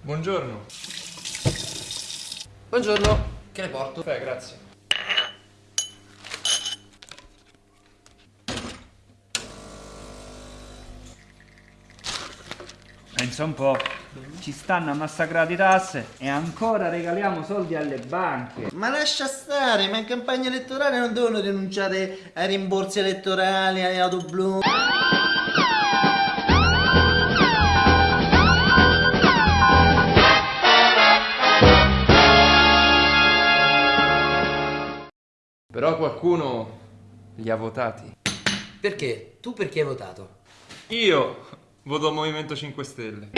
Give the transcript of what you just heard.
Buongiorno. Buongiorno, che le porto? Beh, grazie. Pensa un po', ci stanno a massacrare di tasse e ancora regaliamo soldi alle banche. Ma lascia stare, ma in campagna elettorale non devono rinunciare ai rimborsi elettorali, alle auto blu. Però qualcuno li ha votati. Perché? Tu perché hai votato? Io voto Movimento 5 Stelle.